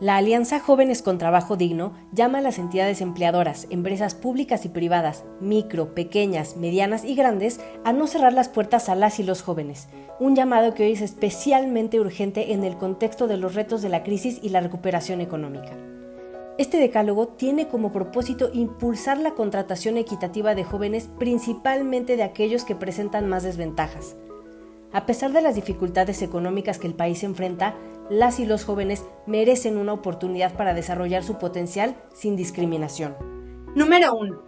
La Alianza Jóvenes con Trabajo Digno llama a las entidades empleadoras, empresas públicas y privadas, micro, pequeñas, medianas y grandes, a no cerrar las puertas a las y los jóvenes, un llamado que hoy es especialmente urgente en el contexto de los retos de la crisis y la recuperación económica. Este decálogo tiene como propósito impulsar la contratación equitativa de jóvenes, principalmente de aquellos que presentan más desventajas. A pesar de las dificultades económicas que el país enfrenta, las y los jóvenes merecen una oportunidad para desarrollar su potencial sin discriminación. Número 1.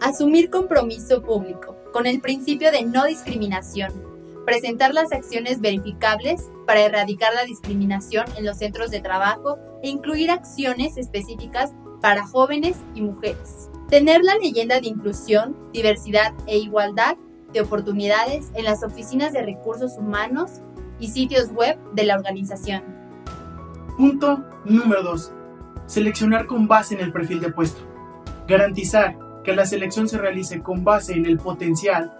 Asumir compromiso público con el principio de no discriminación. Presentar las acciones verificables para erradicar la discriminación en los centros de trabajo e incluir acciones específicas para jóvenes y mujeres. Tener la leyenda de inclusión, diversidad e igualdad de oportunidades en las oficinas de recursos humanos y sitios web de la organización. Punto número 2. Seleccionar con base en el perfil de puesto. Garantizar que la selección se realice con base en el potencial,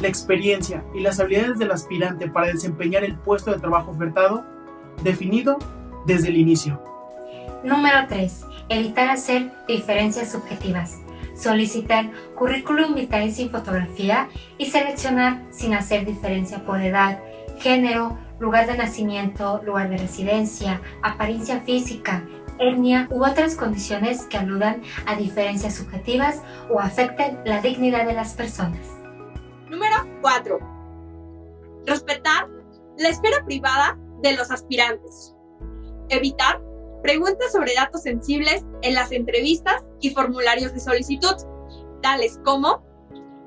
la experiencia y las habilidades del aspirante para desempeñar el puesto de trabajo ofertado, definido desde el inicio. Número 3. Evitar hacer diferencias subjetivas. Solicitar currículum vitae sin fotografía y seleccionar sin hacer diferencia por edad, género, lugar de nacimiento, lugar de residencia, apariencia física, etnia u otras condiciones que aludan a diferencias subjetivas o afecten la dignidad de las personas. Número 4. Respetar la esfera privada de los aspirantes. Evitar preguntas sobre datos sensibles en las entrevistas y formularios de solicitud, tales como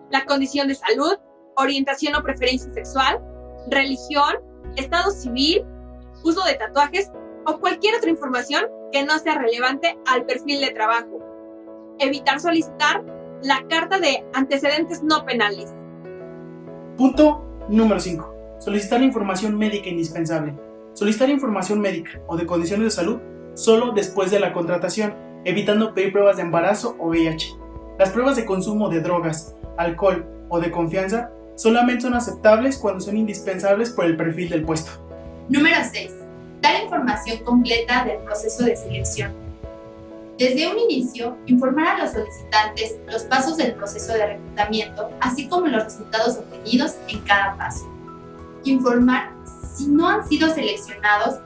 la condición de salud, orientación o preferencia sexual, religión, estado civil, uso de tatuajes o cualquier otra información que no sea relevante al perfil de trabajo. Evitar solicitar la carta de antecedentes no penales. Punto número 5. Solicitar información médica indispensable. Solicitar información médica o de condiciones de salud solo después de la contratación, evitando pedir pruebas de embarazo o VIH. Las pruebas de consumo de drogas, alcohol o de confianza solamente son aceptables cuando son indispensables por el perfil del puesto. Número 6. Dar información completa del proceso de selección. Desde un inicio, informar a los solicitantes los pasos del proceso de reclutamiento, así como los resultados obtenidos en cada paso. Informar si no han sido seleccionados,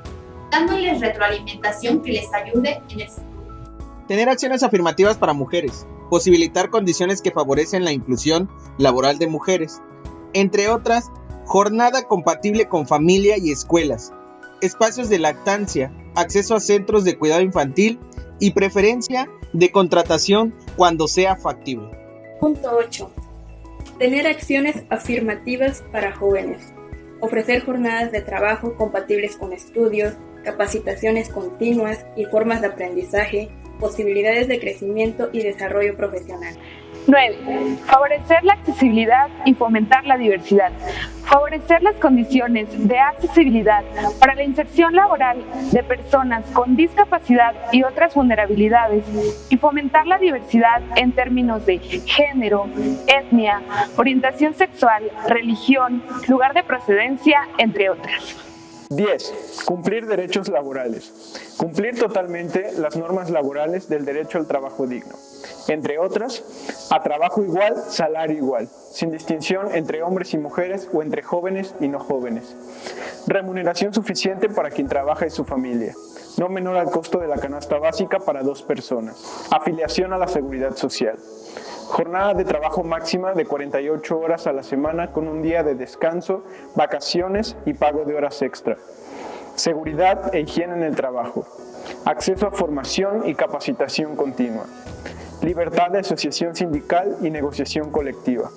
dándoles retroalimentación que les ayude en el futuro. Tener acciones afirmativas para mujeres, posibilitar condiciones que favorecen la inclusión laboral de mujeres, entre otras, jornada compatible con familia y escuelas, espacios de lactancia, acceso a centros de cuidado infantil y preferencia de contratación cuando sea factible. Punto 8. Tener acciones afirmativas para jóvenes. Ofrecer jornadas de trabajo compatibles con estudios, capacitaciones continuas y formas de aprendizaje, posibilidades de crecimiento y desarrollo profesional. 9. Favorecer la accesibilidad y fomentar la diversidad. Favorecer las condiciones de accesibilidad para la inserción laboral de personas con discapacidad y otras vulnerabilidades y fomentar la diversidad en términos de género, etnia, orientación sexual, religión, lugar de procedencia, entre otras. 10. Cumplir derechos laborales. Cumplir totalmente las normas laborales del derecho al trabajo digno. Entre otras, a trabajo igual, salario igual, sin distinción entre hombres y mujeres o entre jóvenes y no jóvenes. Remuneración suficiente para quien trabaja y su familia, no menor al costo de la canasta básica para dos personas. Afiliación a la seguridad social. Jornada de trabajo máxima de 48 horas a la semana con un día de descanso, vacaciones y pago de horas extra. Seguridad e higiene en el trabajo. Acceso a formación y capacitación continua. Libertad de asociación sindical y negociación colectiva.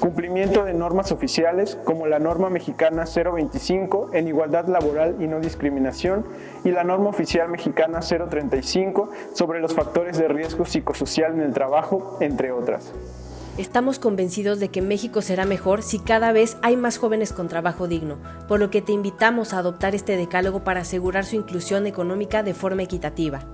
Cumplimiento de normas oficiales como la norma mexicana 025 en igualdad laboral y no discriminación y la norma oficial mexicana 035 sobre los factores de riesgo psicosocial en el trabajo, entre otras. Estamos convencidos de que México será mejor si cada vez hay más jóvenes con trabajo digno, por lo que te invitamos a adoptar este decálogo para asegurar su inclusión económica de forma equitativa.